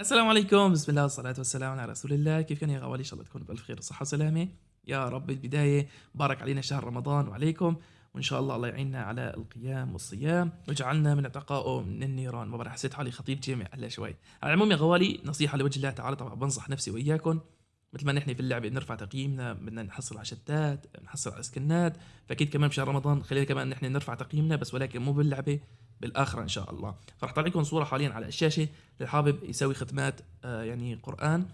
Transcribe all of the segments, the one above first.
السلام عليكم. بسم الله والصلاة والسلام على رسول الله. كيف كان يا غوالي؟ إن شاء الله تكونوا بألف خير وصحة وسلامة. يا رب بالبداية بارك علينا شهر رمضان وعليكم. وإن شاء الله الله يعيننا على القيام والصيام. وجعلنا من اتقائه من النيران. ما بعرف حسيت حالي خطيب جامع هلا شوي. على العموم يا غوالي نصيحة لوجه الله تعالى. طبعا بنصح نفسي وإياكم. مثل ما نحن في اللعبة بنرفع تقييمنا بدنا نحصل على شتات نحصل على سكنات. فأكيد كمان بشهر رمضان خلينا كمان نحن نرفع تقييمنا بس ولكن مو باللعبة. بالآخرة إن شاء الله. فرح طلع لكم صورة حاليا على الشاشة اللي حابب يسوي ختمات آه، يعني قرآن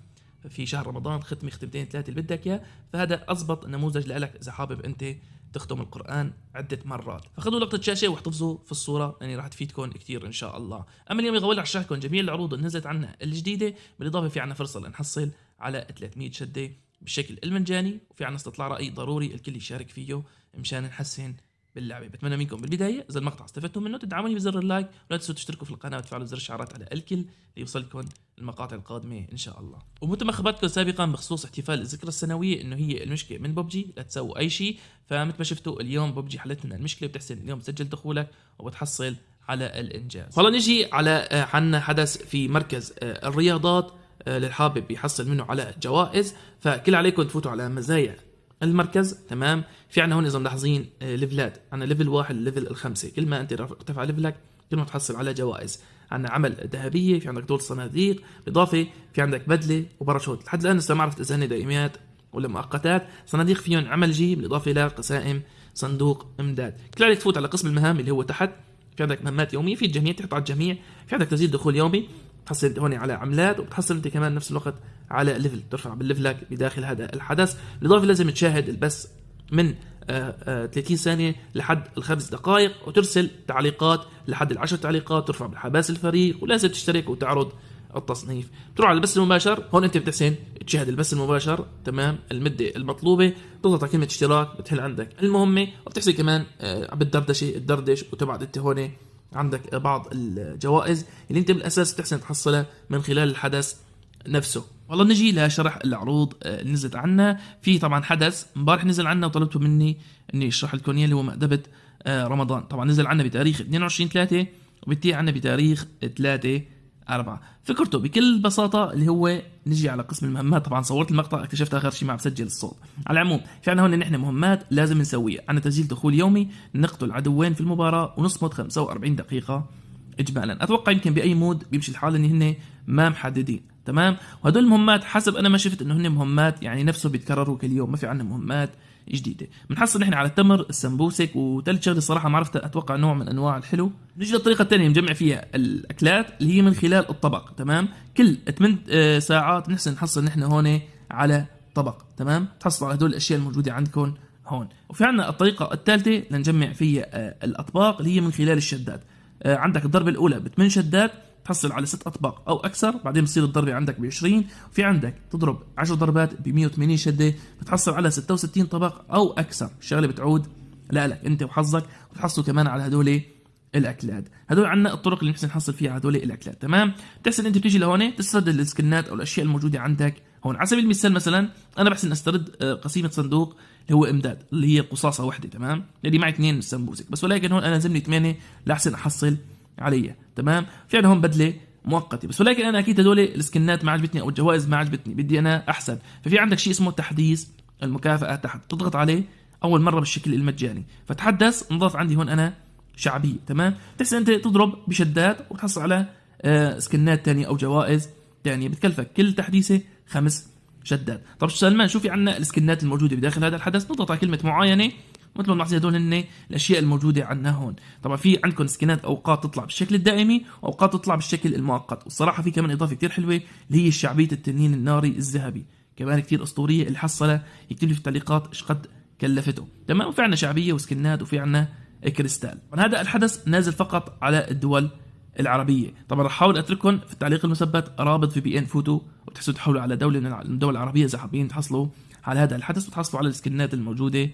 في شهر رمضان ختمة ختمتين ثلاثة اللي بدك إياه. فهذا أضبط نموذج لك إذا حابب أنت تختم القرآن عدة مرات. فخذوا لقطة شاشة واحتفظوا في الصورة لأني راح تفيدكم كثير إن شاء الله. أما اليوم يا غوالي رح لكم جميع العروض اللي نزلت عنا الجديدة بالإضافة في عنا فرصة لنحصل على 300 شدة بالشكل المجاني وفي عنا استطلاع رأي ضروري الكل يشارك فيه مشان نحسن باللعبة. بتمنى منكم بالبداية إذا المقطع استفدتم منه تدعموني بزر اللايك ولا تنسوا تشتركوا في القناة وتفعلوا زر الإشعارات على الكل ليوصلكم المقاطع القادمة إن شاء الله. ومثل ما خبرتكم سابقا بخصوص احتفال الذكرى السنوية إنه هي المشكلة من ببجي لا تسووا أي شيء. فمثل ما شفتوا اليوم ببجي حلت لنا المشكلة بتحسن اليوم تسجل دخولك وبتحصل على الإنجاز. والله نجي على آه، عنا حدث في مركز آه، الرياضات آه، للحابب يحصل منه على جوائز. فكل عليكم تفوتوا على مزايا المركز تمام؟ في عنا هون إذا ملاحظين آه، level ات. عنا level واحد ل level الخمسة. كل ما أنت ارتفع level ك كل ما تحصل على جوائز. عنا عمل ذهبية في عندك دور صناديق بالاضافه في عندك بدلة وباراشوت. لحد الآن لسه ما عرفت إذا هن ولا مؤقتات. صناديق فيهم عمل جي بالاضافه إلى قسائم صندوق إمداد. كل عليك تفوت على قسم المهام اللي هو تحت. في عندك مهمات يومية في الجميع تحط على الجميع. في عندك تسجيل دخول يومي. بتحصل انت هون على عملات وبتحصل انت كمان نفس الوقت على level ترفع بال level ك بداخل هذا الحدث. بالاضافه لازم تشاهد البث من آه، آه، 30 ثانية لحد الخمس دقائق وترسل تعليقات لحد العشر تعليقات ترفع بالحباس الفريق ولازم تشترك وتعرض التصنيف. تروح على البث المباشر هون انت بتحسن تشاهد البث المباشر. تمام؟ المدة المطلوبة تضغط على كلمة اشتراك بتحل عندك المهمة وبتحسن كمان آه، بالدردشة تدردش وتبعد انت هون عندك بعض الجوائز اللي انت بالأساس تحسن تحصلها من خلال الحدث نفسه. والله نجي لشرح العروض آه، اللي نزلت عنا. في طبعا حدث امبارح نزل عنا وطلبتوا مني إني أشرح لكم إياه اللي هو مأدبة آه، رمضان. طبعا نزل عنا بتاريخ 22 3 وبنتهي عنا بتاريخ 3 4 فكرته بكل بساطة اللي هو نجي على قسم المهمات. طبعا صورت المقطع اكتشفت آخر شيء ما عم بسجل الصوت. على العموم في عنا هون نحن مهمات لازم نسويها. عنا تسجيل دخول يومي نقتل عدوين في المباراة ونصمد 45 دقيقة. اجمالا. أتوقع يمكن بأي مود بيمشي الحال إن هن ما محددين. تمام؟ وهدول المهمات حسب أنا ما شفت إنه هن مهمات يعني نفسه بيتكرروا كل يوم ما في عندنا مهمات جديدة. بنحصل نحن على التمر السمبوسك وثالث شغله الصراحه ما عرفت أتوقع نوع من أنواع الحلو. نجي للطريقة الثانية نجمع فيها الأكلات اللي هي من خلال الطبق تمام؟ كل 8 ساعات بنحسن نحصل نحن هون على طبق تمام؟ تحصل على هدول الأشياء الموجودة عندكم هون. وفي عندنا الطريقة الثالثة لنجمع فيها آه، الأطباق اللي هي من خلال الشدات آه، عندك الضربة الأولى بثمان شدات تحصل على ست أطباق أو أكثر بعدين بتصير الضربة عندك ب 20 وفي عندك تضرب 10 ضربات ب 180 شدة بتحصل على 66 طبق أو أكثر. الشغله بتعود لك أنت وحظك وتحصلوا كمان على هدول الأكلات. هدول عنا الطرق اللي نحسن نحصل فيها هدول الأكلات تمام؟ بتحسن أنت بتيجي لهون تسترد السكنات أو الأشياء الموجودة عندك هون على سبيل المثال مثلا أنا بحسن أسترد آه، قسيمة صندوق اللي هو إمداد اللي هي قصاصة واحدة تمام؟ اللي معي اثنين سمبوسك بس ولكن هون أنا لازمني ثمانيه لأحسن أحصل عليها تمام؟ في عندنا هون بدلة مؤقتة بس ولكن أنا أكيد هدول السكنات ما عجبتني أو الجوائز ما عجبتني بدي أنا أحسن. ففي عندك شيء اسمه تحديث المكافأة تحت تضغط عليه أول مرة بالشكل المجاني. فتحدث انضاف عندي هون أنا شعبية تمام؟ تحسن أنت تضرب بشدات وتحصل على آه، سكنات تانية أو جوائز تانية بتكلفك كل تحديثة خمس شدات طب سلمان شو في عنا السكنات الموجودة بداخل هذا الحدث. نضغط على كلمة معاينة مثل ما بنلاحظ هدول هن الأشياء الموجودة عندنا هون. طبعا في عندكم سكنات أوقات تطلع بالشكل الدائمي واوقات تطلع بالشكل المؤقت. والصراحة في كمان إضافة كتير حلوة اللي هي شعبيه التنين الناري الذهبي. كمان كتير أسطورية اللي حصلها يكتب لي في التعليقات إيش قد كلفته. تمام؟ وفي عندنا شعبية وسكنات وفي عندنا كريستال. هذا الحدث نازل فقط على الدول العربية. طبعا رح أحاول اترككم في التعليق المثبت رابط في بي ان فوتو وتحسوا تحولوا على دولة من الدول العربيه اذا حابين تحصلوا على هذا الحدث وتحصلوا على ال skin ات الموجودة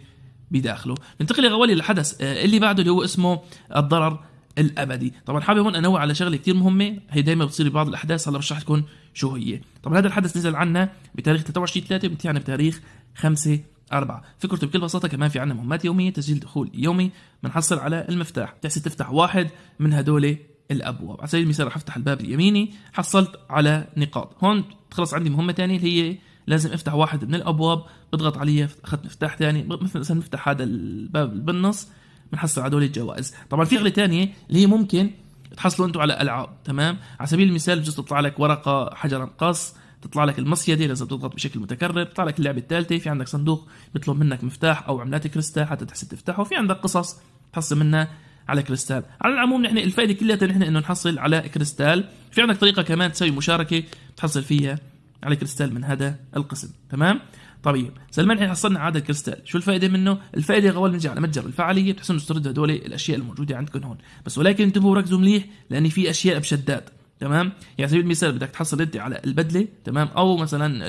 بداخله. ننتقل يا غوالي للحدث آه، اللي بعده اللي هو اسمه الضرر الأبدي. طبعا حابب هون انوه على شغلة كثير مهمة هي دائما بتصير ببعض الأحداث هلا بشرح لكم شو هي. طبعا هذا الحدث نزل عنا بتاريخ 23 3 بنتهي عنا بتاريخ 5 أربعة. فكرته بكل بساطة كمان في عنا مهمات يومية تسجيل دخول يومي بنحصل على المفتاح. تحسي تفتح واحد من هدول الأبواب. على سبيل المثال رح أفتح الباب اليميني حصلت على نقاط. هون خلص عندي مهمة ثانية اللي هي لازم أفتح واحد من الأبواب بضغط عليه اخذت مفتاح ثاني مثلا نفتح هذا الباب بالنص بنحصل على هدول الجوائز. طبعا في شغلة ثانية اللي هي ممكن تحصلوا أنتم على ألعاب تمام؟ على سبيل المثال بجوز تطلع لك ورقة حجر مقص تطلع لك المصيدة لازم تضغط بشكل متكرر تطلع لك اللعبة الثالثة. في عندك صندوق بيطلب منك مفتاح أو عملات كريستال حتى تحسن تفتحه. في عندك قصص تحصل منها. على كريستال. على العموم نحن الفائدة كلها نحن إنه نحصل على كريستال. في عندك طريقة كمان تسوي مشاركة تحصل فيها على كريستال من هذا القسم. تمام؟ طيب سلمان إحنا حصلنا عدد كريستال. شو الفائدة منه؟ الفائدة غوال بنجي على متجر الفعاليه بتحسن تسترد هدول الأشياء الموجودة عندكم هون. بس ولكن انتبهوا وركزوا مليح لأن في أشياء بشدات. تمام؟ يعني سبيل المثال بدك تحصل أنت على البدلة تمام؟ أو مثلا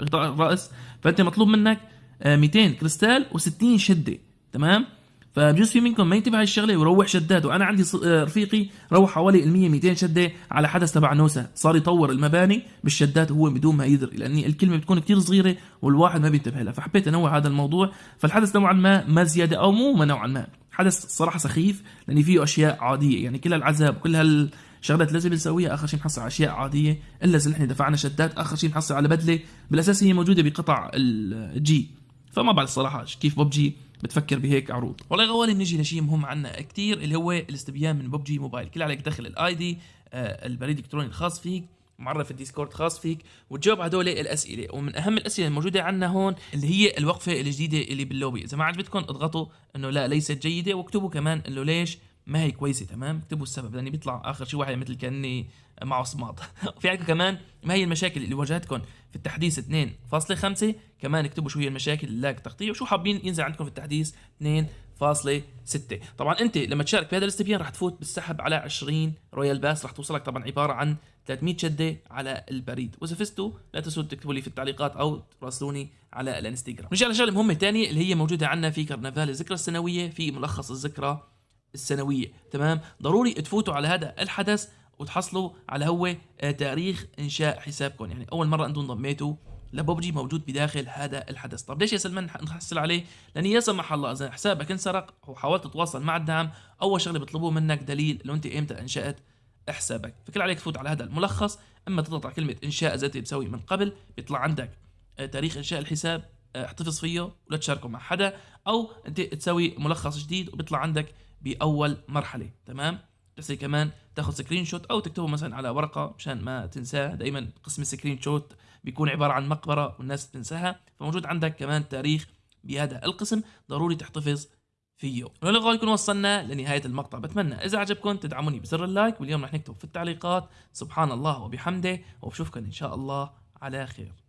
غطاء الرأس فأنت مطلوب منك 200 آه، كريستال و60 شدة. تمام؟ فبجوز في منكم ما ينتبه هالشغله ويروح شداد وأنا عندي آه، رفيقي روح حوالي ال 100 200 شدة على حدث تبع نوسا صار يطور المباني بالشدات وهو بدون ما يدري لأن الكلمة بتكون كثير صغيرة والواحد ما بينتبه لها. فحبيت أنوع هذا الموضوع. فالحدث نوعا ما ما زيادة أو مو نوعا ما. حدث صراحة سخيف لأن فيه أشياء عادية. يعني كل العذاب كل هال شغلات لازم نسويها آخر شيء نحصل على أشياء عادية. إلا إذا نحن دفعنا شدات آخر شيء نحصل على بدلة. بالأساس هي موجودة بقطع الجي فما بعرف الصراحه كيف ببجي. بتفكر بهيك عروض. والله غوالي بنجي لشيء مهم عنا كتير اللي هو الاستبيان من ببجي موبايل. كل عليك تدخل ال ID آه البريد الإلكتروني الخاص فيك معرف الديسكورد خاص فيك وتجاوب على هدول الأسئلة. ومن أهم الأسئلة الموجودة عندنا هون اللي هي الوقفة الجديدة اللي باللوبي. إذا ما عجبتكم اضغطوا إنه لا ليست جيدة واكتبوا كمان إنه ليش ما هي كويسة تمام؟ اكتبوا السبب لأني بيطلع آخر شيء واحد مثل كأني معه صماط في عندكم كمان ما هي المشاكل اللي واجهتكم في التحديث 2.5 كمان اكتبوا شو هي المشاكل ال lag تقطيع وشو حابين ينزل عندكم في التحديث 2.6 طبعا أنت لما تشارك في هذا الاستبيان راح تفوت بالسحب على 20 Royale Pass راح توصلك طبعا عبارة عن 300 شدة على البريد. وإذا فزتوا لا تنسوا تكتبوا لي في التعليقات أو تراسلوني على الانستغرام. نجي على شغله مهمه ثانية اللي هي موجودة عندنا في كرنفال الذكرى السنوية في ملخص الذكرى السنوية تمام؟ ضروري تفوتوا على هذا الحدث وتحصلوا على هو آه، تاريخ إنشاء حسابكم. يعني أول مرة أنتم انضميتوا لببجي موجود بداخل هذا الحدث. طب ليش يا سلمان نحصل عليه؟ لأن يا سمح الله إذا حسابك انسرق وحاولت تتواصل مع الدعم أول شغلة بيطلبوه منك دليل لو أنت إمتى إنشأت حسابك. فكل عليك تفوت على هذا الملخص إما تضغط على كلمة إنشاء اذا أنت بتسوي من قبل بيطلع عندك آه، تاريخ إنشاء الحساب آه، احتفظ فيه ولا تشاركه مع حدا أو أنت تسوي ملخص جديد وبيطلع عندك بأول مرحلة تمام؟ بس كمان تاخذ screenshot أو تكتبه مثلا على ورقة مشان ما تنساه دائما قسم ال screenshot بيكون عبارة عن مقبرة والناس تنساها فموجود عندك كمان تاريخ بهذا القسم ضروري تحتفظ فيه. ولغايه نكون وصلنا لنهاية المقطع. بتمنى إذا عجبكم تدعموني بزر ال like واليوم رح نكتب في التعليقات سبحان الله وبحمده وبشوفكم إن شاء الله على خير.